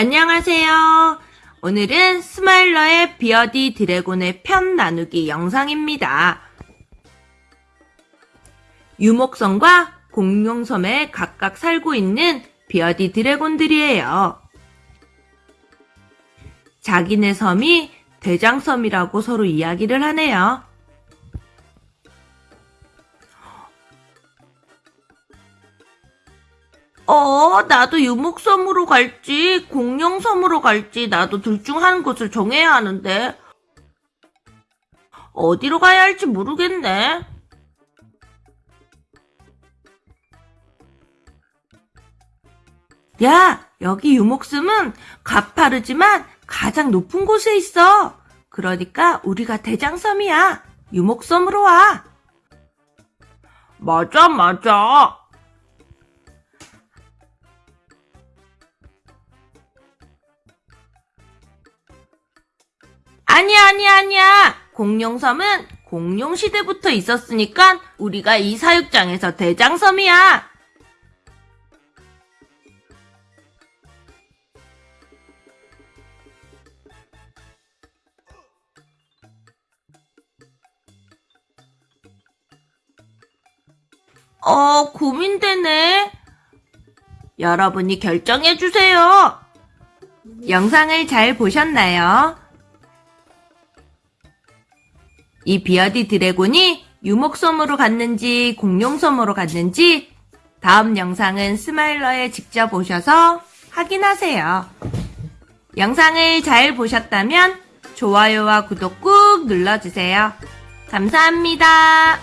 안녕하세요. 오늘은 스마일러의 비어디 드래곤의 편 나누기 영상입니다. 유목섬과 공룡섬에 각각 살고 있는 비어디 드래곤들이에요. 자기네 섬이 대장섬이라고 서로 이야기를 하네요. 어, 나도 유목섬으로 갈지, 공룡섬으로 갈지, 나도 둘 중 한 곳을 정해야 하는데, 어디로 가야 할지 모르겠네. 야, 여기 유목섬은 가파르지만 가장 높은 곳에 있어. 그러니까 우리가 대장섬이야. 유목섬으로 와. 맞아, 맞아. 아니야, 아니야, 아니야. 공룡섬은 공룡시대부터 있었으니까 우리가 이 사육장에서 대장섬이야. 어, 고민되네. 여러분이 결정해주세요. 영상을 잘 보셨나요? 이 bearded dragon이 유목섬으로 갔는지 공룡섬으로 갔는지 다음 영상은 스마일러에 직접 오셔서 확인하세요. 영상을 잘 보셨다면 좋아요와 구독 꾹 눌러주세요. 감사합니다.